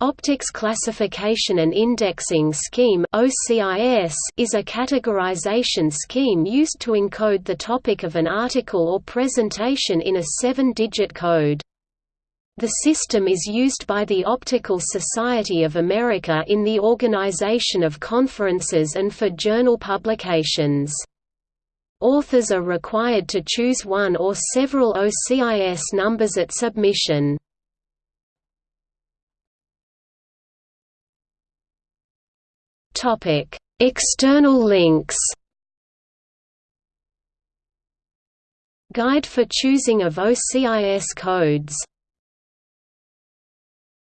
Optics Classification and Indexing Scheme is a categorization scheme used to encode the topic of an article or presentation in a seven-digit code. The system is used by the Optical Society of America in the organization of conferences and for journal publications. Authors are required to choose one or several OCIS numbers at submission. External links. Guide for choosing of OCIS codes